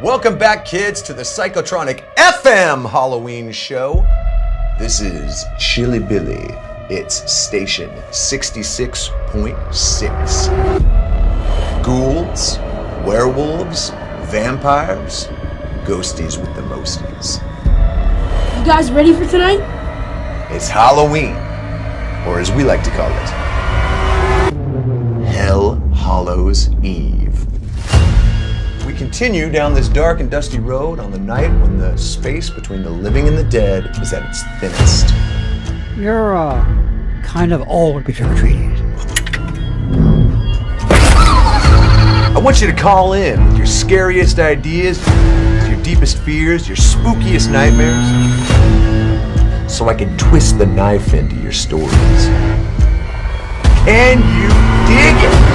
Welcome back, kids, to the Psychotronic FM Halloween show. This is Chili Billy. It's station 66.6. Ghouls, werewolves, vampires, ghosties with the mosties. You guys ready for tonight? It's Halloween, or as we like to call it, Hell Hollows Eve. Continue down this dark and dusty road on the night when the space between the living and the dead is at its thinnest. You're, uh, kind of old to be trick-or-treating. I want you to call in with your scariest ideas, your deepest fears, your spookiest nightmares, so I can twist the knife into your stories. Can you dig it?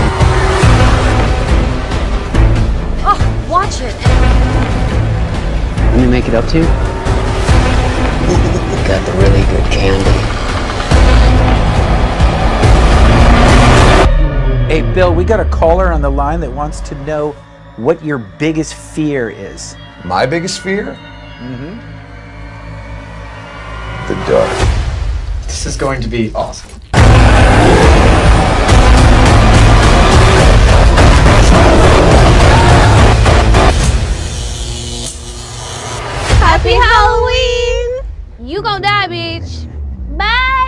When you make it up to? you? Got the really good candy. Hey, Bill, we got a caller on the line that wants to know what your biggest fear is. My biggest fear? Mm-hmm. The dark. This is going to be awesome. Happy Halloween! You gonna die, bitch. Bye!